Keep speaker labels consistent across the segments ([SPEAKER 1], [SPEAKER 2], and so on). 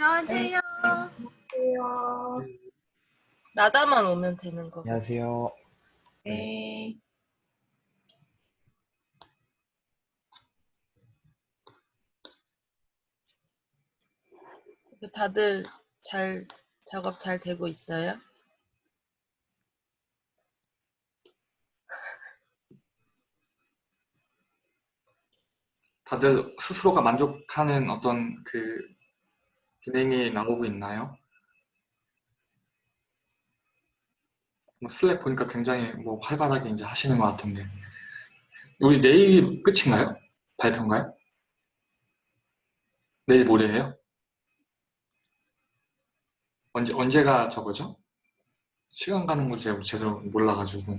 [SPEAKER 1] 안녕하세요.
[SPEAKER 2] 안녕하세요.
[SPEAKER 1] 나다만 오면 되는 거.
[SPEAKER 3] 안녕하세요.
[SPEAKER 2] 네.
[SPEAKER 1] 다들 잘 작업 잘 되고 있어요?
[SPEAKER 4] 다들 스스로가 만족하는 어떤 그 진행이 나오고 있나요? 뭐 슬랙 보니까 굉장히 뭐 활발하게 이제 하시는 것 같은데 우리 내일 끝인가요? 발표인가요? 내일 모레예요? 언제 언제가 저거죠? 시간 가는 거 제가 제대로 몰라가지고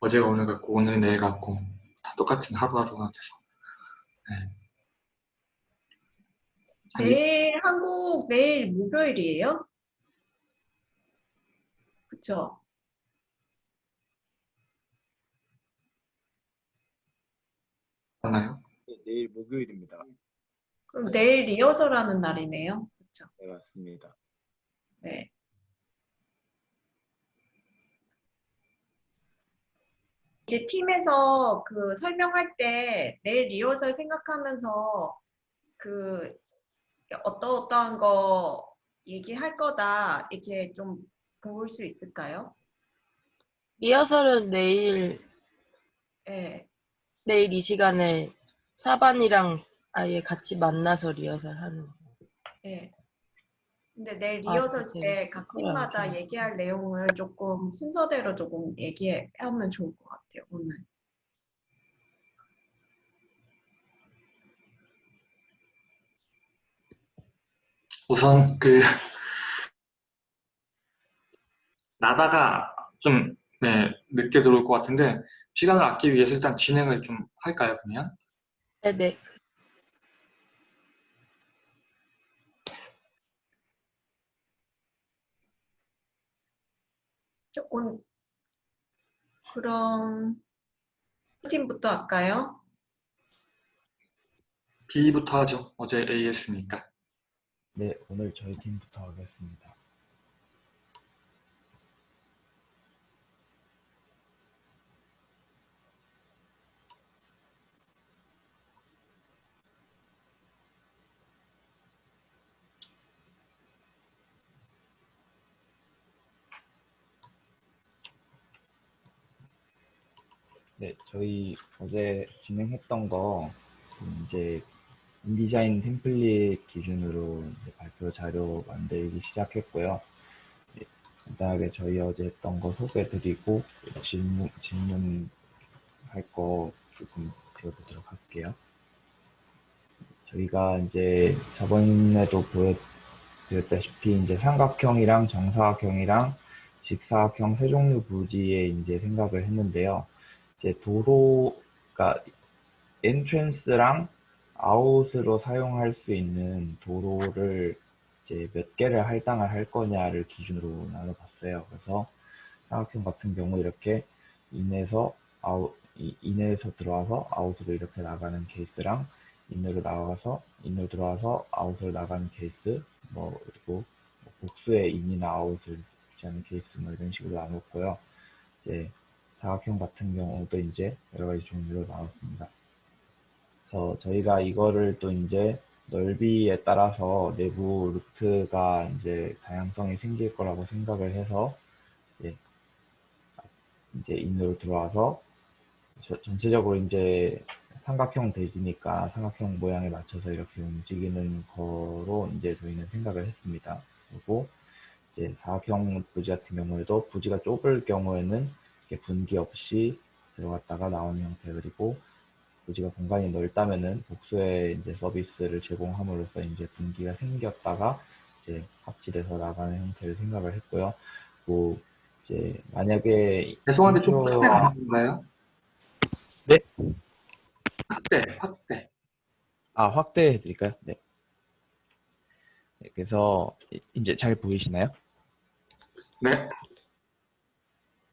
[SPEAKER 4] 어제가 오늘 같고 오늘 내일 같고 다 똑같은 하루하루가 돼서 네.
[SPEAKER 2] 내일 한국 내일 목요일이에요? 그쵸?
[SPEAKER 4] 맞나요?
[SPEAKER 5] 네, 내일 목요일입니다.
[SPEAKER 2] 그럼 내일 리허설 하는 날이네요. 그쵸?
[SPEAKER 5] 네, 맞습니다.
[SPEAKER 2] 네. 이제 팀에서 그 설명할 때 내일 리허설 생각하면서 그 어떠 어떠한 거 얘기할 거다 이렇게 좀 볼 수 있을까요?
[SPEAKER 1] 리허설은 내일
[SPEAKER 2] 네.
[SPEAKER 1] 내일 이 시간에 사반이랑 아예 같이 만나서 리허설 하는 거.
[SPEAKER 2] 네. 근데 내일
[SPEAKER 1] 아,
[SPEAKER 2] 리허설
[SPEAKER 1] 그렇게
[SPEAKER 2] 때각 팀마다. 얘기할 내용을 조금 순서대로 조금 얘기하면 좋을 것 같아요, 오늘.
[SPEAKER 4] 우선 그 나다가 좀 네, 늦게 들어올 것 같은데 시간을 아끼기 위해서 일단 진행을 좀 할까요 그러면?
[SPEAKER 1] 네네.
[SPEAKER 2] 조금 그럼 팀부터 할까요?
[SPEAKER 4] B부터 하죠. 어제 A 했으니까.
[SPEAKER 3] 네, 오늘 저희 팀부터 하겠습니다. 네, 저희 어제 진행했던 거 이제 인디자인 템플릿 기준으로 발표 자료 만들기 시작했고요. 네, 간단하게 저희 어제 했던 거 소개드리고 질문 질문할 거 조금 드려보도록 할게요. 저희가 이제 저번에도 보여드렸다시피 이제 삼각형이랑 정사각형이랑 직사각형 세 종류 부지에 이제 생각을 했는데요. 이제 도로가 entrance랑 out으로 사용할 수 있는 도로를 이제 몇 개를 할당을 할 거냐를 기준으로 나눠봤어요. 그래서 삼각형 같은 경우 이렇게 in에서 out, 이- in에서 들어와서 out으로 이렇게 나가는 케이스랑 in으로 나가서 in으로 들어와서 out으로 나가는 케이스, 뭐 그리고 뭐 복수의 인이나 아웃을 하는 케이스 뭐 이런 식으로 나눴고요. 이제 사각형 같은 경우도 이제 여러 가지 종류로 나왔습니다. 그래서 저희가 이거를 또 이제 넓이에 따라서 내부 루트가 이제 다양성이 생길 거라고 생각을 해서 이제, 이제 인으로 들어와서 저- 전체적으로 이제 삼각형 대지니까 삼각형 모양에 맞춰서 이렇게 움직이는 거로 이제 저희는 생각을 했습니다. 그리고 이제 사각형 부지 같은 경우에도 부지가 좁을 경우에는 분기 없이 들어갔다가 나오는 형태 그리고 부지가 공간이 넓다면은 복수의 이제 서비스를 제공함으로써 이제 분기가 생겼다가 이제 합치돼서 나가는 형태를 생각을 했고요. 뭐 이제 만약에
[SPEAKER 4] 죄송한데 좀 확대 가능한가요?
[SPEAKER 3] 네?
[SPEAKER 4] 확대, 확대.
[SPEAKER 3] 아 확대해 드릴까요? 네. 네, 그래서 이- 이제 잘 보이시나요?
[SPEAKER 4] 네.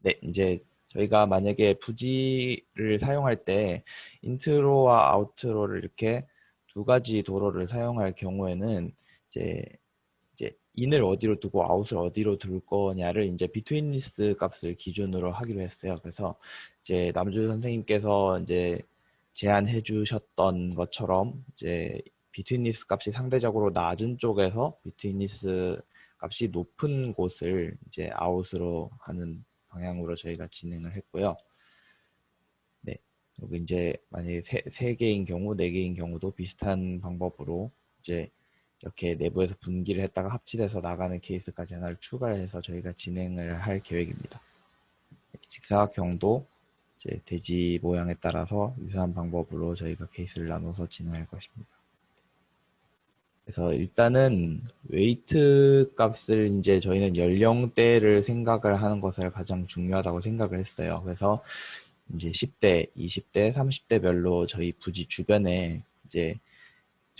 [SPEAKER 3] 네, 이제 저희가 만약에 부지를 사용할 때 인트로와 아우트로를 이렇게 두 가지 도로를 사용할 경우에는 이제 이제 in을 어디로 두고 out을 어디로 둘 거냐를 이제 between list 값을 기준으로 하기로 했어요. 그래서 이제 남주 선생님께서 이제 제안해 주셨던 것처럼 이제 between list 값이 상대적으로 낮은 쪽에서 between list 값이 높은 곳을 이제 out으로 하는 방향으로 저희가 진행을 했고요. 네. 여기 이제 만약에 세, 세 개인 경우, 네 개인 경우도 비슷한 방법으로 이제 이렇게 내부에서 분기를 했다가 합치돼서 나가는 케이스까지 하나를 추가해서 저희가 진행을 할 계획입니다. 직사각형도 이제 돼지 모양에 따라서 유사한 방법으로 저희가 케이스를 나눠서 진행할 것입니다. 그래서 일단은 웨이트 값을 이제 저희는 연령대를 생각을 하는 것을 가장 중요하다고 생각을 했어요. 그래서 이제 10대, 20대, 30대별로 저희 부지 주변에 이제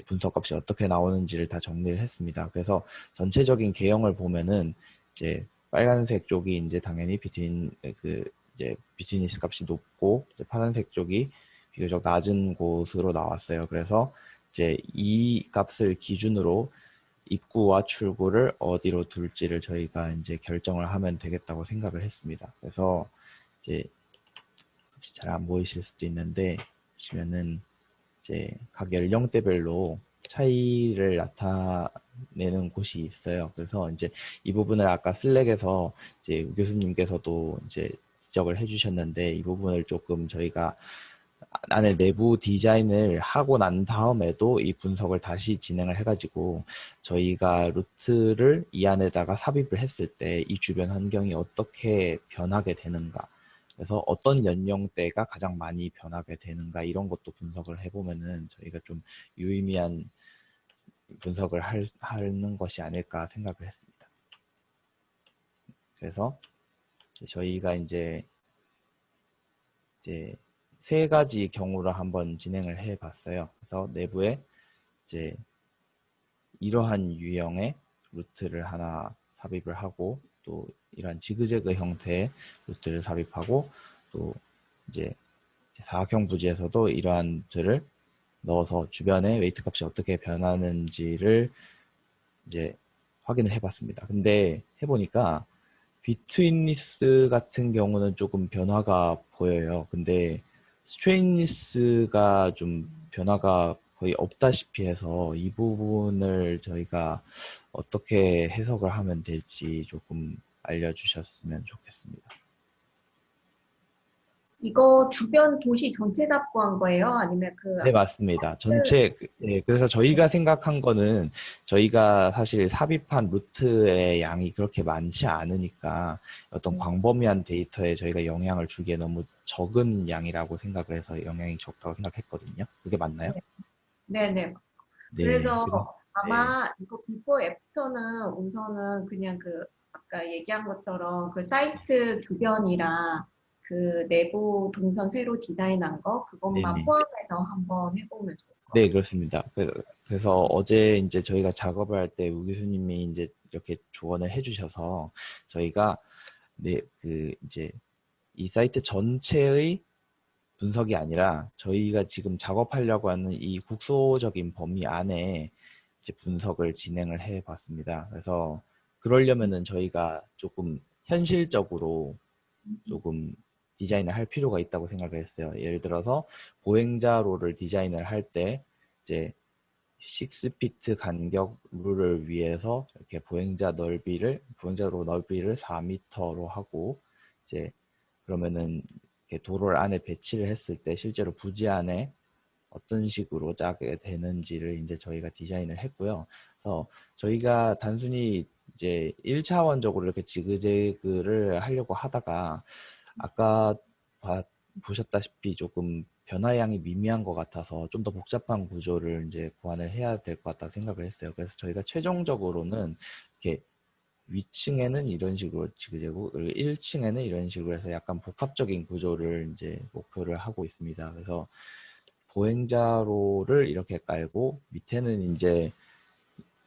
[SPEAKER 3] 분석값이 어떻게 나오는지를 다 정리를 했습니다. 그래서 전체적인 개형을 보면은 이제 빨간색 쪽이 이제 당연히 비트윈 그 이제 비즈니스 값이 높고 파란색 쪽이 비교적 낮은 곳으로 나왔어요. 그래서 이제 이 값을 기준으로 입구와 출구를 어디로 둘지를 저희가 이제 결정을 하면 되겠다고 생각을 했습니다. 그래서 이제 잘 안 보이실 수도 있는데 보시면은 이제 각 연령대별로 차이를 나타내는 곳이 있어요. 그래서 이제 이 부분을 아까 슬랙에서 이제 우 교수님께서도 이제 지적을 해주셨는데 이 부분을 조금 저희가 안에 내부 디자인을 하고 난 다음에도 이 분석을 다시 진행을 해가지고 저희가 루트를 이 안에다가 삽입을 했을 때 이 주변 환경이 어떻게 변하게 되는가 그래서 어떤 연령대가 가장 많이 변하게 되는가 이런 것도 분석을 해보면은 저희가 좀 유의미한 분석을 할, 하는 것이 아닐까 생각을 했습니다. 그래서 저희가 이제 이제 세 가지 경우를 한번 진행을 해 봤어요. 그래서 내부에 이제 이러한 유형의 루트를 하나 삽입을 하고 또 이러한 지그재그 형태의 루트를 삽입하고 또 이제 사각형 부지에서도 이러한 루트를 넣어서 주변에 weight 값이 어떻게 변하는지를 이제 확인을 해봤습니다. 근데 해보니까 betweenness 같은 경우는 조금 변화가 보여요. 근데 straightness가 좀 변화가 거의 없다시피 해서 이 부분을 저희가 어떻게 해석을 하면 될지 조금 알려주셨으면 좋겠습니다.
[SPEAKER 2] 이거 주변 도시 전체 잡고 한 거예요? 아니면 그
[SPEAKER 3] 네, 맞습니다. 전체, 네, 그래서 저희가 생각한 거는 저희가 사실 삽입한 루트의 양이 그렇게 많지 않으니까 어떤
[SPEAKER 2] 음.
[SPEAKER 3] 광범위한 데이터에 저희가 영향을 주기에 너무 적은 양이라고 생각을 해서 영향이 적다고 생각했거든요. 그게 맞나요?
[SPEAKER 2] 네네.
[SPEAKER 3] 네,
[SPEAKER 2] 그래서
[SPEAKER 3] 그래서-
[SPEAKER 2] 아마 이거 비포 애프터는 우선은 그냥 그 아까 얘기한 것처럼 그 사이트 주변이랑 그 내부 동선 새로 디자인한 거 그것만
[SPEAKER 3] 네네.
[SPEAKER 2] 포함해서 한번 해보면 좋을 것
[SPEAKER 3] 네,
[SPEAKER 2] 같아요.
[SPEAKER 3] 그렇습니다. 그- 그래서 어제 이제 저희가 작업을 할 때 우 교수님이 이제 이렇게 조언을 해주셔서 저희가 네, 그 이제 이 사이트 전체의 분석이 아니라 저희가 지금 작업하려고 하는 이 국소적인 범위 안에 이제 분석을 진행을 해 봤습니다. 그래서 그러려면은 저희가 조금 현실적으로 조금 디자인을 할 필요가 있다고 생각을 했어요. 예를 들어서 보행자로를 디자인을 할 때 이제 6피트 간격 룰을 위해서 이렇게 보행자 넓이를 보행자로 넓이를 4m로 하고 이제 그러면은 도로를 안에 배치를 했을 때 실제로 부지 안에 어떤 식으로 짜게 되는지를 이제 저희가 디자인을 했고요. 그래서 저희가 단순히 이제 1차원적으로 이렇게 지그재그를 하려고 하다가 아까 봐- 보셨다시피 조금 변화량이 미미한 것 같아서 좀 더 복잡한 구조를 이제 보완을 해야 될 것 같다 생각을 했어요. 그래서 저희가 최종적으로는 이렇게 위층에는 이런 식으로 지그재그, 그리고 1층에는 이런 식으로 해서 약간 복합적인 구조를 이제 목표를 하고 있습니다. 그래서 보행자로를 이렇게 깔고 밑에는 이제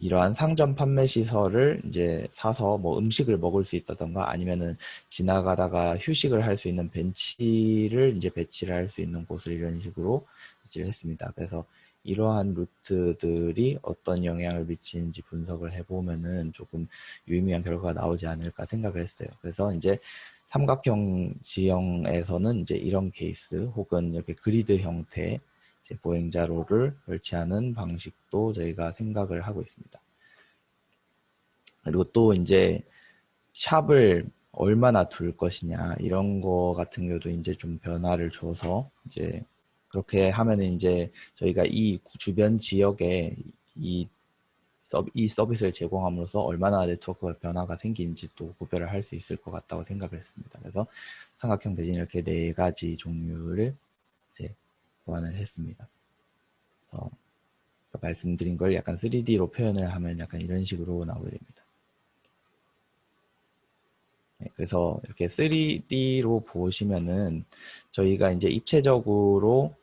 [SPEAKER 3] 이러한 상점 판매 시설을 이제 사서 뭐 음식을 먹을 수 있다던가 아니면은 지나가다가 휴식을 할 수 있는 벤치를 이제 배치를 할 수 있는 곳을 이런 식으로 배치를 했습니다. 그래서 이러한 루트들이 어떤 영향을 미치는지 분석을 해보면은 조금 유의미한 결과가 나오지 않을까 생각을 했어요. 그래서 이제 삼각형 지형에서는 이제 이런 케이스 혹은 이렇게 그리드 형태 보행자로를 설치하는 방식도 저희가 생각을 하고 있습니다. 그리고 또 이제 샵을 얼마나 둘 것이냐 이런 거 같은 경우도 이제 좀 변화를 줘서 이제 그렇게 하면은 이제 저희가 이 주변 지역에 이, 서, 이 서비스를 제공함으로써 얼마나 네트워크 변화가 생기는지 또 구별을 할 수 있을 것 같다고 생각을 했습니다. 그래서 삼각형 대진 이렇게 네 가지 종류를 보완을 했습니다. 그래서 아까 말씀드린 걸 약간 3D로 표현을 하면 약간 이런 식으로 나오게 됩니다. 네, 그래서 이렇게 3D로 보시면은 저희가 이제 입체적으로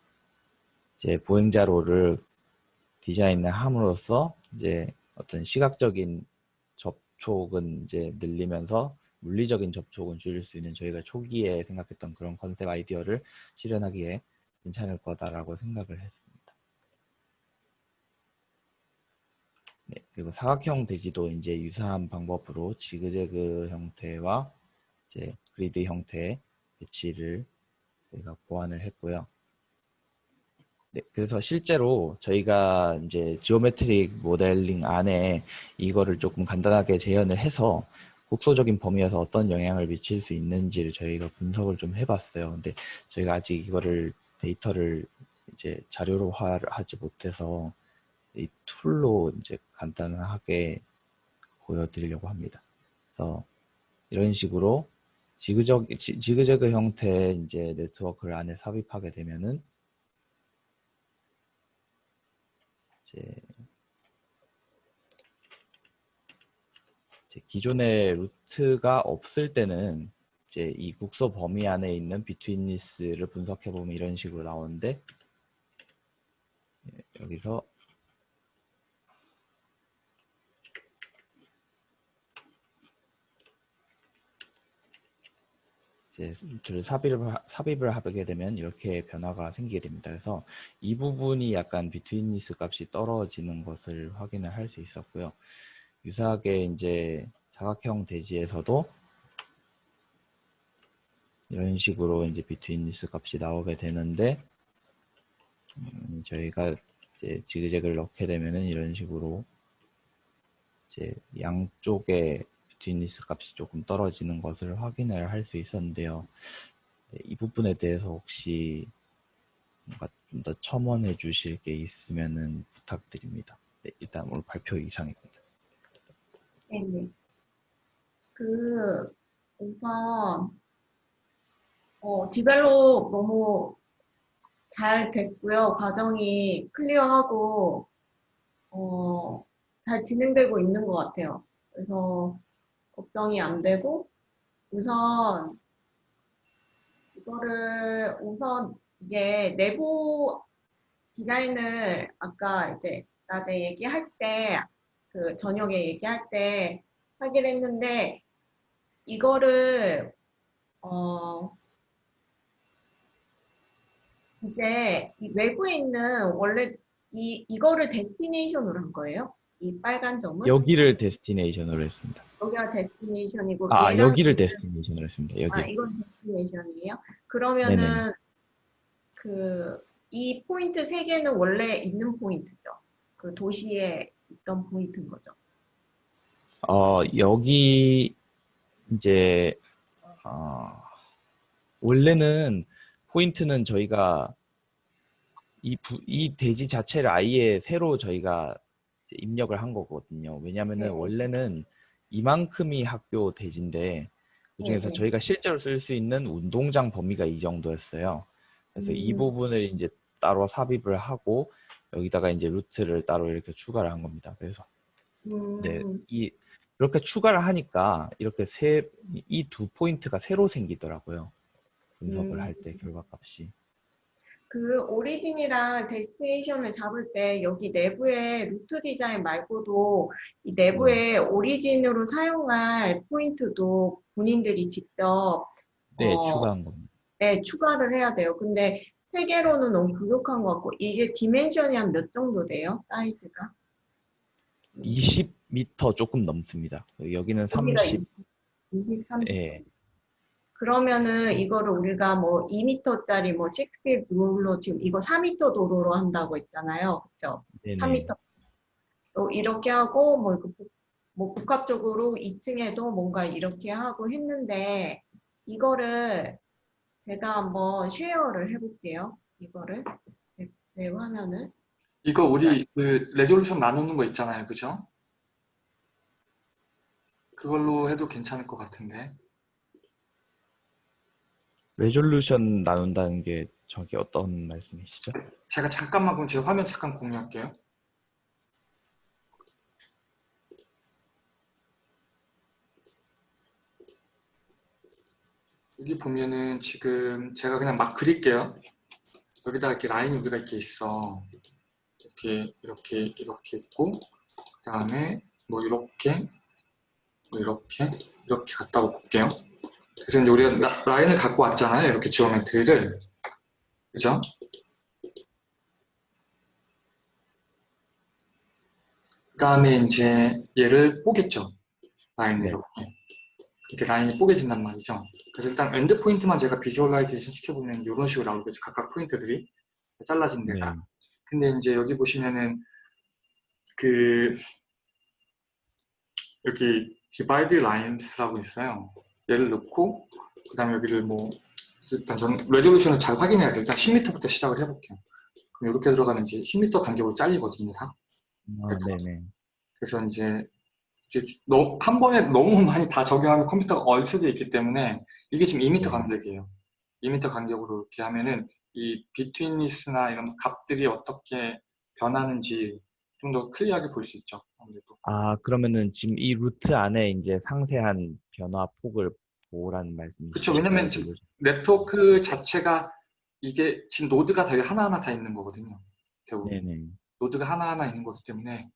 [SPEAKER 3] 이제 보행자로를 디자인을 함으로써 이제 어떤 시각적인 접촉은 이제 늘리면서 물리적인 접촉은 줄일 수 있는 저희가 초기에 생각했던 그런 컨셉 아이디어를 실현하기에 괜찮을 거다라고 생각을 했습니다. 네, 그리고 사각형 대지도 이제 유사한 방법으로 지그재그 형태와 이제 그리드 형태의 배치를 저희가 보완을 했고요. 네, 그래서 실제로 저희가 이제 geometric 모델링 안에 이거를 조금 간단하게 재현을 해서 국소적인 범위에서 어떤 영향을 미칠 수 있는지를 저희가 분석을 좀 해봤어요. 근데 저희가 아직 이거를 데이터를 이제 자료로 하지 못해서 이 tool로 이제 간단하게 보여드리려고 합니다. 그래서 이런 식으로 지그적, 지, 지그재그 형태의 이제 네트워크를 안에 삽입하게 되면은 이제 기존의 루트가 없을 때는 이제 이 국소 범위 안에 있는 비트윈리스를 분석해 보면 이런 식으로 나오는데 예, 여기서 이제 루트를 삽입을, 하- 삽입을 하게 되면 이렇게 변화가 생기게 됩니다. 그래서 이 부분이 약간 비트윈리스 값이 떨어지는 것을 확인을 할 수 있었고요. 유사하게 이제 사각형 대지에서도 이런 식으로 이제 비트윈리스 값이 나오게 되는데 음, 저희가 이제 지그재그를 넣게 되면은 이런 식으로 이제 양쪽에 비트윈리스 값이 조금 떨어지는 것을 확인을 할 수 있었는데요. 네, 이 부분에 대해서 혹시 뭔가 좀 더 첨언해 주실 게 있으면은 부탁드립니다. 네, 일단 오늘 발표 이상입니다.
[SPEAKER 2] 네네. 그 우선 어, 디벨롭 너무 잘 됐고요. 과정이 클리어하고 어, 잘 진행되고 있는 것 같아요. 그래서 걱정이 안 되고 우선 이거를 우선 이게 내부 디자인을 아까 이제 낮에 얘기할 때 그 저녁에 얘기할 때 하기로 했는데 이거를 어 이제 이 외부에 있는 원래 이 이거를 데스티네이션으로 한 거예요? 이 빨간 점은
[SPEAKER 3] 여기를 destination으로 했습니다.
[SPEAKER 2] 여기가 destination이고
[SPEAKER 3] 아, 여기를 destination으로 했습니다.
[SPEAKER 2] 아
[SPEAKER 3] 여기.
[SPEAKER 2] 이건 destination이에요? 그러면은 그 이 포인트 세 개는 원래 있는 포인트죠? 그 도시에 있던 포인트인 거죠?
[SPEAKER 3] 어, 여기 이제 어, 원래는 포인트는 저희가 이, 부- 이 대지 자체를 아예 새로 저희가 입력을 한 거거든요. 왜냐면은
[SPEAKER 2] 네.
[SPEAKER 3] 원래는 이만큼이 학교 대지인데 그중에서
[SPEAKER 2] 네, 네.
[SPEAKER 3] 저희가 실제로 쓸 수 있는 운동장 범위가 이 정도였어요. 그래서 이
[SPEAKER 2] 음.
[SPEAKER 3] 부분을 이제 따로 삽입을 하고 여기다가 이제 루트를 따로 이렇게 추가를 한 겁니다. 그래서
[SPEAKER 2] 음,
[SPEAKER 3] 네, 이 이렇게 추가를 하니까 이렇게 세 이 두 포인트가 새로 생기더라고요. 분석을
[SPEAKER 2] 음.
[SPEAKER 3] 할때 결과값이.
[SPEAKER 2] 그 origin이랑 destination을 잡을 때 여기 내부에 루트 디자인 말고도 이 내부에 origin으로 사용할 포인트도 본인들이 직접
[SPEAKER 3] 네,
[SPEAKER 2] 어,
[SPEAKER 3] 추가한 겁니다.
[SPEAKER 2] 네, 추가를 해야 돼요. 근데 세 개로는 너무 부족한 것 같고 이게 dimension이 한 몇 정도 돼요? 사이즈가?
[SPEAKER 3] 20m 조금 넘습니다. 여기는 30,
[SPEAKER 2] 23.
[SPEAKER 3] 예,
[SPEAKER 2] 그러면은 이거를 우리가 뭐 2m짜리 뭐 6스피드 룰로 지금 이거 4m 도로로 한다고 했잖아요. 그쵸?
[SPEAKER 3] 네네.
[SPEAKER 2] 3m. 또 이렇게 하고 뭐, 이거 복- 뭐 복합적으로 2층에도 뭔가 이렇게 하고 했는데 이거를 제가 한번 share를 해볼게요. 이거를 제, 제 화면을
[SPEAKER 4] 이거 우리 그 resolution 나누는 거 있잖아요. 그죠? 그걸로 해도 괜찮을 것 같은데.
[SPEAKER 3] 레졸루션 나눈다는 게 저기 어떤 말씀이시죠?
[SPEAKER 4] 제가 잠깐만 그럼 제 화면 잠깐 공유할게요. 여기 보면은 지금 제가 그냥 막 그릴게요. 여기다 이렇게 라인이 우리가 이렇게 있어. 이렇게 이렇게 이렇게 있고 그 다음에 뭐 이렇게 뭐 이렇게 이렇게 갔다고 볼게요. 그래서 이제 우리가 라- 라인을 갖고 왔잖아요. 이렇게 geometry를 그죠? 그 다음에 이제 얘를 뽀개겠죠. 라인을
[SPEAKER 3] 네.
[SPEAKER 4] 이렇게. 이렇게 라인이 뽀개진단 말이죠. 그래서 일단 end point만 제가 visualization 시켜보면 이런 식으로 나오겠죠. 각각 포인트들이 잘라진 데가.
[SPEAKER 3] 네.
[SPEAKER 4] 근데 이제 여기 보시면은 그 여기 divide lines라고 있어요. 얘를 넣고 그 다음에 여기를 뭐 일단 저는 resolution을 잘 확인해야 돼요. 일단 10m부터 시작을 해볼게요. 그럼 이렇게 들어가면 이제 10m 간격으로 잘리거든요. 다.
[SPEAKER 3] 아, 네네.
[SPEAKER 4] 그래서 이제, 이제 너, 한 번에 너무 많이 다 적용하면 컴퓨터가 얼 수도 있기 때문에 이게 지금 2m 간격이에요. 2m 간격으로 이렇게 하면은 이 betweenness나 이런 값들이 어떻게 변하는지 좀 더 clear하게 볼 수 있죠. 아,
[SPEAKER 3] 그러면은 지금 이 루트 안에 이제 상세한 변화 폭을 보라는 말씀이시죠?
[SPEAKER 4] 그쵸, 왜냐면 지금 네트워크 자체가 이게 지금 노드가 다 하나하나 다 있는 거거든요. 대부분.
[SPEAKER 3] 네네.
[SPEAKER 4] 노드가 하나하나 있는 거기 때문에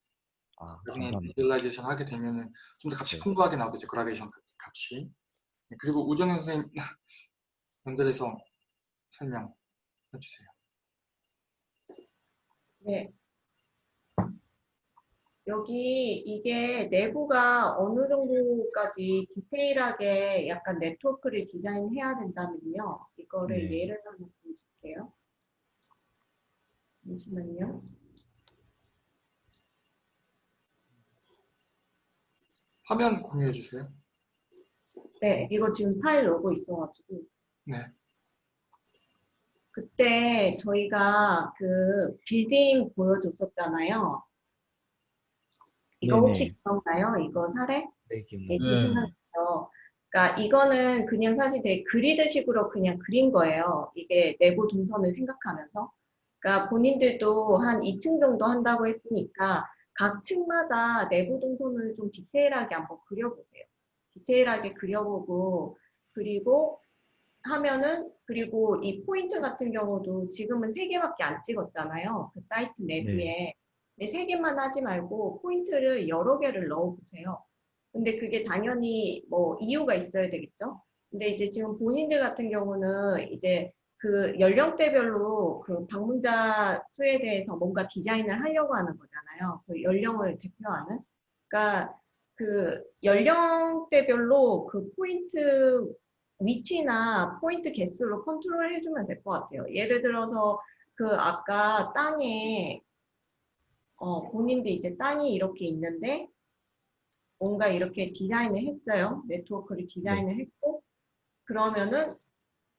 [SPEAKER 3] 아,
[SPEAKER 4] 나중에. visualization 하게 되면은 좀 더 값이
[SPEAKER 3] 네.
[SPEAKER 4] 풍부하게 나오겠죠. 그라데이션 값이. 네, 그리고 우정현 선생님 연결해서 설명해 주세요.
[SPEAKER 2] 네. 여기 이게 내부가 어느 정도까지 디테일하게 약간 네트워크를 디자인해야 된다면요. 이거를
[SPEAKER 3] 네.
[SPEAKER 2] 예를 한번 보여줄게요. 잠시만요.
[SPEAKER 4] 화면 공유해 주세요.
[SPEAKER 2] 네, 이거 지금 파일 오고 있어가지고.
[SPEAKER 4] 네.
[SPEAKER 2] 그때 저희가 그 빌딩 보여줬었잖아요. 이거
[SPEAKER 3] 네네.
[SPEAKER 2] 혹시 기억나요? 이거 사례?
[SPEAKER 3] 네,
[SPEAKER 2] 네,
[SPEAKER 3] 기억납니다.
[SPEAKER 2] 생각나요. 그러니까 이거는 그냥 사실 되게 그리드식으로 그냥 그린 거예요. 이게 내부 동선을 생각하면서. 그러니까 본인들도 한 2층 정도 한다고 했으니까 각 층마다 내부 동선을 좀 디테일하게 한번 그려보세요. 디테일하게 그려보고 그리고 하면은 그리고 이 포인트 같은 경우도 지금은 세 개밖에 안 찍었잖아요. 그 사이트 내부에. 근데 세 개만 하지 말고 포인트를 여러 개를 넣어보세요. 근데 그게 당연히 뭐 이유가 있어야 되겠죠. 근데 이제 지금 본인들 같은 경우는 이제 그 연령대별로 그 방문자 수에 대해서 뭔가 디자인을 하려고 하는 거잖아요. 그 연령을 대표하는. 그러니까 그 연령대별로 그 포인트 위치나 포인트 개수로 컨트롤 해주면 될 것 같아요. 예를 들어서 그 아까 땅에 어, 본인도 이제 땅이 이렇게 있는데 뭔가 이렇게 디자인을 했어요. 네트워크를 디자인을 했고 그러면은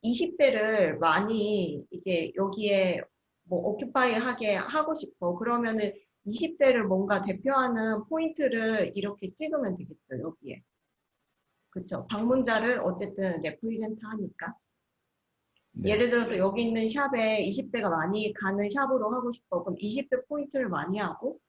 [SPEAKER 2] 20대를 많이 이게 여기에 뭐 occupy 하게 하고 싶어. 그러면은 20대를 뭔가 대표하는 포인트를 이렇게 찍으면 되겠죠. 여기에. 그쵸. 방문자를 어쨌든 represent 하니까.
[SPEAKER 3] 네.
[SPEAKER 2] 예를 들어서 여기 있는 샵에 20대가 많이 가는 샵으로 하고 싶어. 그럼 20대 포인트를 많이 하고,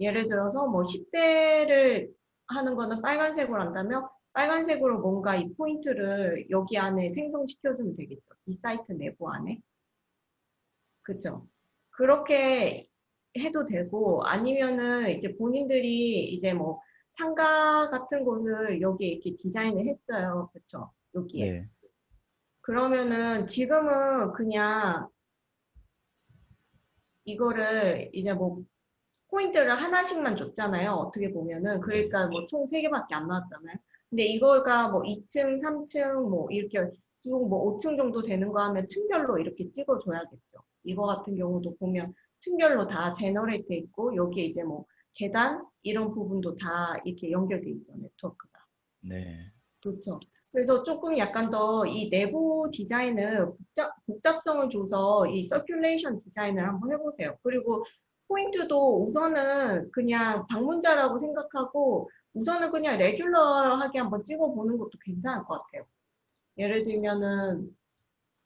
[SPEAKER 2] 예를 들어서 뭐 10대를 하는 거는 빨간색으로 한다면, 빨간색으로 뭔가 이 포인트를 여기 안에 생성시켜주면 되겠죠. 이 사이트 내부 안에. 그죠? 그렇게 해도 되고, 아니면은 이제 본인들이 이제 뭐 상가 같은 곳을 여기 이렇게 디자인을 했어요. 그쵸? 여기에.
[SPEAKER 3] 네.
[SPEAKER 2] 그러면은 지금은 그냥 이거를 이제 뭐 포인트를 하나씩만 줬잖아요. 어떻게 보면은 그러니까 뭐 총 세 개밖에 안 나왔잖아요. 근데 이거가 뭐 2층, 3층 뭐 이렇게 쭉 뭐 5층 정도 되는 거 하면 층별로 이렇게 찍어줘야겠죠. 이거 같은 경우도 보면 층별로 다 generate 있고 여기에 이제 뭐 계단 이런 부분도 다 이렇게 연결돼 있죠 네트워크가.
[SPEAKER 3] 네.
[SPEAKER 2] 그렇죠. 그래서 조금 약간 더 이 내부 디자인을 복잡, 복잡성을 줘서 이 circulation 디자인을 한번 해보세요. 그리고 포인트도 우선은 그냥 방문자라고 생각하고 우선은 그냥 regular하게 한번 찍어보는 것도 괜찮을 것 같아요. 예를 들면은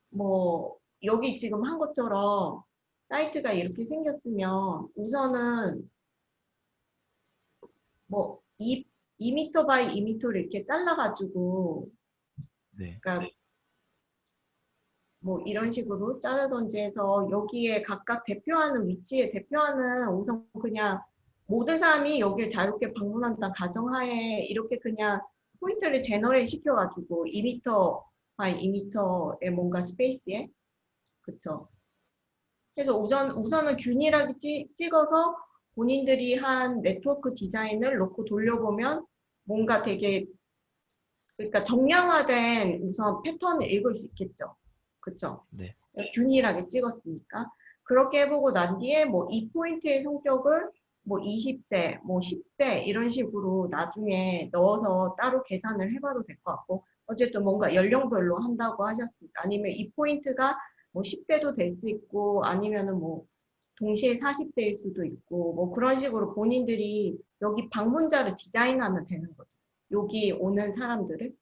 [SPEAKER 2] 뭐 여기 지금 한 것처럼 사이트가 이렇게 생겼으면 우선은 뭐 2, 2m by 2m를 이렇게 잘라가지고
[SPEAKER 3] 네.
[SPEAKER 2] 그러니까 뭐 이런 식으로 자르던지 해서 여기에 각각 대표하는 위치에 대표하는 우선 그냥 모든 사람이 여기를 자유롭게 방문한다는 가정하에 이렇게 그냥 포인트를 generate 시켜가지고 2m by 2m의 뭔가 space에 그쵸 그래서 우선, 우선은 균일하게 찌, 찍어서 본인들이 한 네트워크 디자인을 놓고 돌려보면 뭔가 되게 그러니까 정량화된 우선 패턴을 읽을 수 있겠죠. 그쵸?
[SPEAKER 3] 네.
[SPEAKER 2] 균일하게 찍었으니까. 그렇게 해보고 난 뒤에 뭐 이 포인트의 성격을 뭐 20대, 뭐 10대 이런 식으로 나중에 넣어서 따로 계산을 해봐도 될 것 같고 어쨌든 뭔가 연령별로 한다고 하셨으니까 아니면 이 포인트가 뭐 10대도 될 수 있고 아니면은 뭐 동시에 40대일 수도 있고 뭐 그런 식으로 본인들이 여기 방문자를 디자인하면 되는 거죠. 여기 오는 사람들을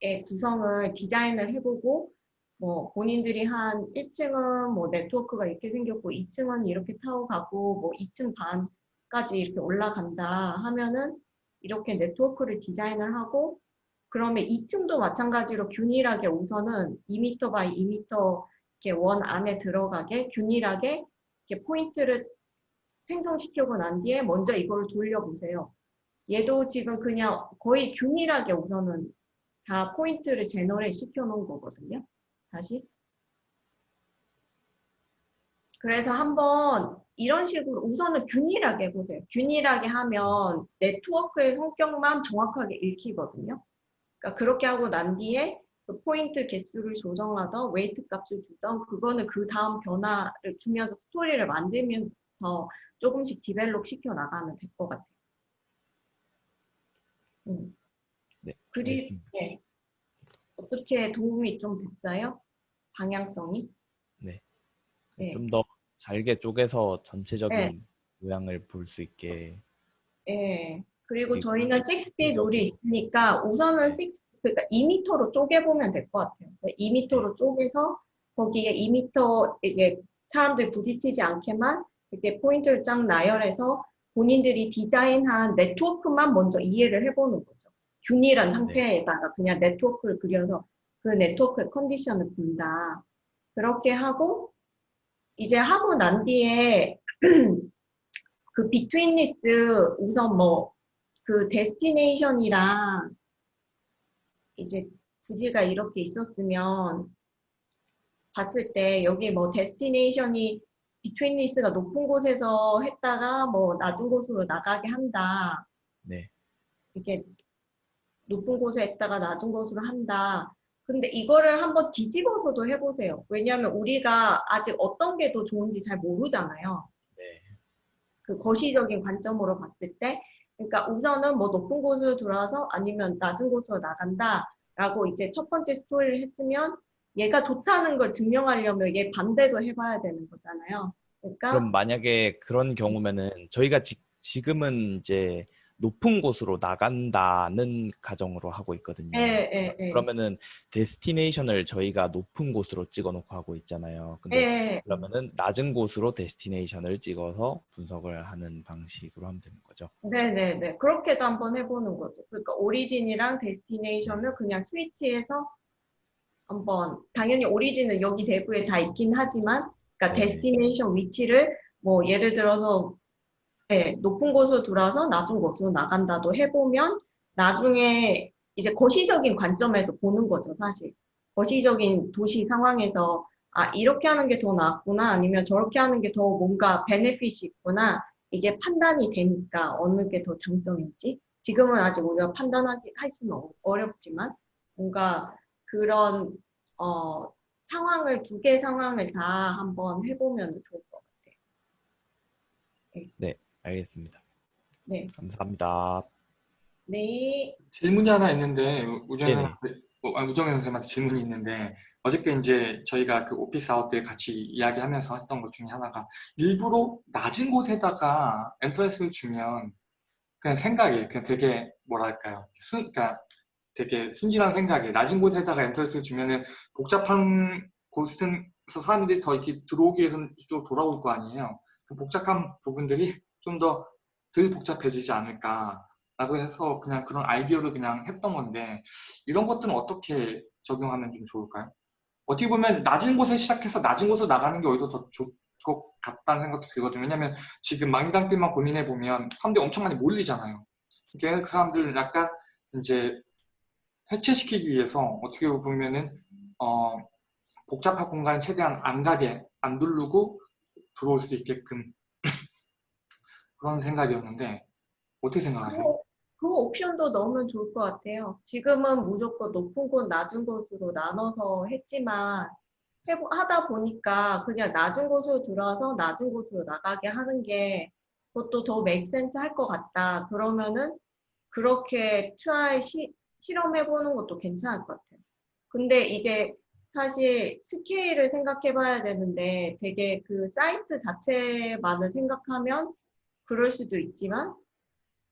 [SPEAKER 2] 의 구성을 디자인을 해보고 뭐 본인들이 한 1층은 뭐 네트워크가 이렇게 생겼고 2층은 이렇게 타고 가고 뭐 2층 반까지 이렇게 올라간다 하면은 이렇게 네트워크를 디자인을 하고 그러면 2층도 마찬가지로 균일하게 우선은 2m by 2m 이렇게 원 안에 들어가게 균일하게 이렇게 포인트를 생성시키고 난 뒤에 먼저 이걸 돌려보세요. 얘도 지금 그냥 거의 균일하게 우선은 다 포인트를 generate 시켜 놓은 거거든요. 다시. 그래서 한번 이런 식으로 우선은 균일하게 해보세요. 균일하게 하면 네트워크의 성격만 정확하게 읽히거든요. 그러니까 그렇게 하고 난 뒤에 그 포인트 개수를 조정하던 weight 값을 주던 그거는 그 다음 변화를 주면서 스토리를 만들면서 조금씩 develop 시켜 나가면 될 것 같아요. 음.
[SPEAKER 3] 네,
[SPEAKER 2] 그리. 네. 어떻게 도움이 좀 됐어요? 방향성이? 네.
[SPEAKER 3] 좀더 잘게 쪼개서 전체적인
[SPEAKER 2] 네.
[SPEAKER 3] 모양을 볼 수 있게
[SPEAKER 2] 예. 그리고 저희는 6피 룰이 있으니까 우선은 6, 그러니까 2m로 쪼개보면 될 것 같아요. 2m로 쪼개서 거기에 2m 이게 사람들 부딪히지 않게만 이렇게 포인트를 쫙 나열해서 본인들이 디자인한 네트워크만 먼저 이해를 해보는 거죠. 균일한 상태에다가 그냥 네트워크를 그려서 그 네트워크의 컨디션을 본다. 그렇게 하고 이제 하고 난 뒤에 그 betweenness 우선 뭐 그 destination이랑 이제 부지가 이렇게 있었으면 봤을 때 여기 뭐 destination이 비트윈 리스가 높은 곳에서 했다가 뭐 낮은 곳으로 나가게 한다.
[SPEAKER 3] 네.
[SPEAKER 2] 이렇게 높은 곳에 했다가 낮은 곳으로 한다. 근데 이거를 한번 뒤집어서도 해보세요. 왜냐하면 우리가 아직 어떤 게 더 좋은지 잘 모르잖아요.
[SPEAKER 3] 네.
[SPEAKER 2] 그 거시적인 관점으로 봤을 때. 그러니까 우선은 뭐 높은 곳으로 들어와서 아니면 낮은 곳으로 나간다라고 이제 첫 번째 스토리를 했으면 얘가 좋다는 걸 증명하려면 얘 반대도 해봐야 되는 거잖아요. 그러니까
[SPEAKER 3] 그럼 만약에 그런 경우면은 저희가 지, 지금은 이제 높은 곳으로 나간다는 가정으로 하고 있거든요.
[SPEAKER 2] 예, 예, 예.
[SPEAKER 3] 그러면은 destination을 저희가 높은 곳으로 찍어놓고 하고 있잖아요. 근데
[SPEAKER 2] 예,
[SPEAKER 3] 그러면은 낮은 곳으로 destination을 찍어서 분석을 하는 방식으로 하면 되는 거죠.
[SPEAKER 2] 네네네. 그렇게도 한번 해보는 거죠. 그러니까 origin이랑 destination을 그냥 스위치해서 한번 당연히 오리진은 여기 대구에 다 있긴 하지만 그러니까
[SPEAKER 3] 네.
[SPEAKER 2] 데스티네이션 위치를 뭐 예를 들어서 네, 높은 곳으로 들어와서 낮은 곳으로 나간다도 해보면 나중에 이제 거시적인 관점에서 보는 거죠, 사실. 거시적인 도시 상황에서 아, 이렇게 하는 게 더 낫구나, 아니면 저렇게 하는 게 더 뭔가 베네핏이 있구나, 이게 판단이 되니까 어느 게 더 장점인지, 지금은 아직 우리가 판단하기, 할 수는 어- 어렵지만, 뭔가 그런, 어, 상황을, 두 개의 상황을 다 한번 해보면 좋을 것 같아요.
[SPEAKER 3] 알겠습니다.
[SPEAKER 2] 네.
[SPEAKER 3] 감사합니다.
[SPEAKER 2] 네.
[SPEAKER 4] 질문이 하나 있는데 우정. 어, 우정현 선생님한테 질문이 있는데 어저께 이제 저희가 그 office hour 때 같이 이야기하면서 했던 것 중에 하나가 일부러 낮은 곳에다가 entrance를 주면 그냥 생각이 그냥 되게 뭐랄까요 순 그러니까 되게 순진한 생각이 낮은 곳에다가 엔트런스를 주면은 복잡한 곳에서 사람들이 더 이렇게 들어오기 위해서 좀 돌아올 거 아니에요. 그 복잡한 부분들이 좀 더 덜 복잡해지지 않을까. 라고 해서 그냥 그런 아이디어를 그냥 했던 건데 이런 것들은 어떻게 적용하면 좀 좋을까요? 어떻게 보면 낮은 곳에 시작해서 낮은 곳으로 나가는 게 오히려 더 좋을 것 같다는 생각도 들거든요. 왜냐하면 지금 망리단길만 고민해 보면 사람들이 엄청 많이 몰리잖아요. 이게 그 사람들을 약간 이제 해체시키기 위해서 어떻게 보면은 어, 복잡한 공간에 최대한 안 가게 안 누르고 들어올 수 있게끔 그런 생각이었는데 어떻게 생각하세요?
[SPEAKER 2] 그, 그 옵션도 넣으면 좋을 것 같아요. 지금은 무조건 높은 곳, 낮은 곳으로 나눠서 했지만 해보, 하다 보니까 그냥 낮은 곳으로 들어와서 낮은 곳으로 나가게 하는 게 그것도 더 make sense 할 것 같다. 그러면은 그렇게 try 시, 실험해보는 것도 괜찮을 것 같아요. 근데 이게 사실 스케일을 생각해 봐야 되는데 되게 그 사이트 자체만을 생각하면 그럴 수도 있지만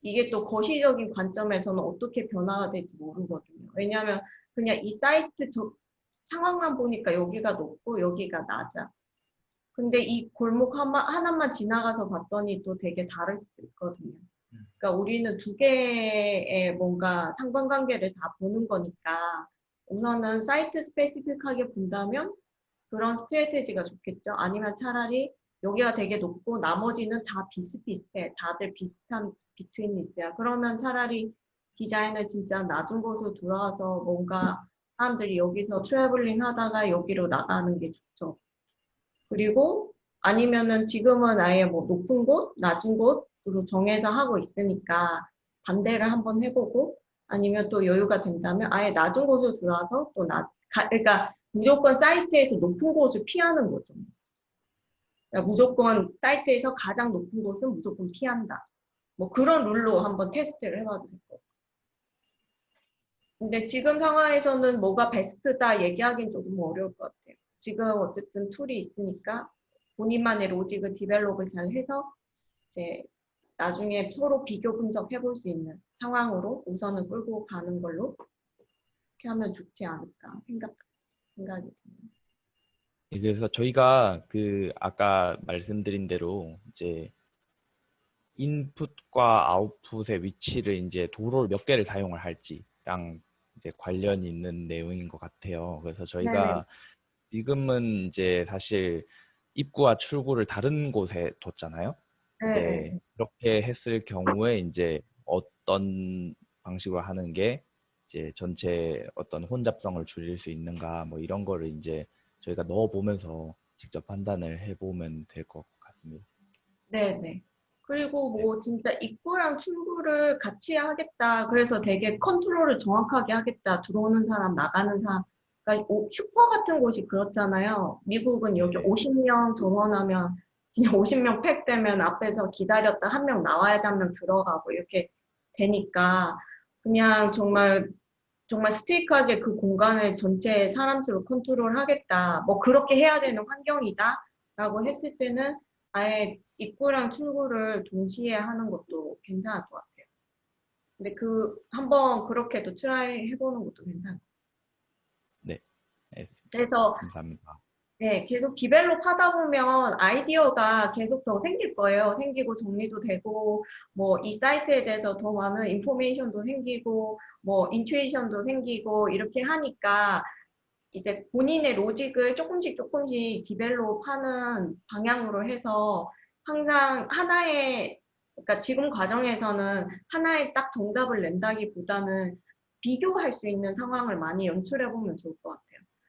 [SPEAKER 2] 이게 또 거시적인 관점에서는 어떻게 변화가 될지 모르거든요. 왜냐하면 그냥 이 사이트 저- 상황만 보니까 여기가 높고 여기가 낮아. 근데 이 골목 하나, 하나만 지나가서 봤더니 또 되게 다를 수도 있거든요. 그러니까 우리는 두 개의 뭔가 상관관계를 다 보는 거니까 우선은 사이트 스페시픽하게 본다면 그런 스트레테지가 좋겠죠. 아니면 차라리 여기가 되게 높고 나머지는 다 비슷비슷해. 다들 비슷한 비트윈리스야. 그러면 차라리 디자인을 진짜 낮은 곳으로 들어와서 뭔가 사람들이 여기서 traveling 하다가 여기로 나가는 게 좋죠. 그리고 아니면은 지금은 아예 뭐 높은 곳, 낮은 곳 으로 정해서 하고 있으니까 반대를 한번 해보고 아니면 또 여유가 된다면 아예 낮은 곳으로 들어와서 또 낮, 가- 그러니까 무조건 사이트에서 높은 곳을 피하는 거죠. 그러니까 무조건 사이트에서 가장 높은 곳은 무조건 피한다. 뭐 그런 룰로 한번 테스트를 해봐도 될것 같아요. 근데 지금 상황에서는 뭐가 베스트다 얘기하기는 조금 어려울 것 같아요. 지금 어쨌든 tool이 있으니까 본인만의 로직을 develop을 잘 해서 이제 나중에 서로 비교 분석해 볼 수 있는 상황으로 우선은 끌고 가는 걸로 이렇게 하면 좋지 않을까 생각, 생각이 듭니다.
[SPEAKER 3] 예, 그래서 저희가 그 아까 말씀드린 대로 이제 인풋과 아웃풋의 위치를 이제 도로를 몇 개를 사용을 할지랑 이제 관련이 있는 내용인 것 같아요. 그래서 저희가 지금은 이제 사실 입구와 출구를 다른 곳에 뒀잖아요. 네, 그렇게 했을 경우에 이제 어떤 방식으로 하는 게 이제 전체 어떤 혼잡성을 줄일 수 있는가 뭐 이런 거를 이제 저희가 넣어보면서 직접 판단을 해보면 될 것 같습니다.
[SPEAKER 2] 네네. 그리고 뭐 진짜 입구랑 출구를 같이 하겠다. 그래서 되게 컨트롤을 정확하게 하겠다. 들어오는 사람, 나가는 사람. 그러니까 오- 슈퍼 같은 곳이 그렇잖아요. 미국은 여기
[SPEAKER 3] 네.
[SPEAKER 2] 50명 정원하면 그냥 50명 팩 되면 앞에서 기다렸다 한 명 나와야지 한 명 들어가고 이렇게 되니까 그냥 정말 정말 스테이크하게 그 공간을 전체 사람 수로 컨트롤 하겠다. 뭐 그렇게 해야 되는 환경이다. 라고 했을 때는 아예 입구랑 출구를 동시에 하는 것도 괜찮을 것 같아요. 근데 그 한번 그렇게도 try 해보는 것도 괜찮아요.
[SPEAKER 3] 네.
[SPEAKER 2] 그래서
[SPEAKER 3] 감사합니다.
[SPEAKER 2] 네, 계속 develop 하다 보면 아이디어가 계속 더 생길 거예요. 생기고 정리도 되고, 뭐 이 사이트에 대해서 더 많은 information도 생기고, 뭐 intuition도 생기고, 이렇게 하니까 이제 본인의 로직을 조금씩 조금씩 디벨롭 하는 방향으로 해서 항상 하나의, 그러니까 지금 과정에서는 하나의 딱 정답을 낸다기보다는 비교할 수 있는 상황을 많이 연출해 보면 좋을 것 같아요.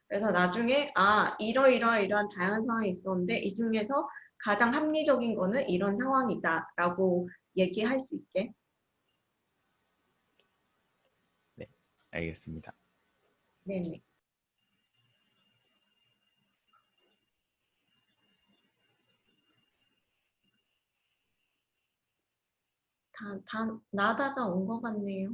[SPEAKER 2] 그래서 나중에 아 이러이러 이러한 다양한 상황이 있었는데 이 중에서 가장 합리적인 거는 이런 상황이다 라고 얘기할 수 있게
[SPEAKER 3] 알겠습니다.
[SPEAKER 2] 네네. 다, 다 나다가 온 것 같네요.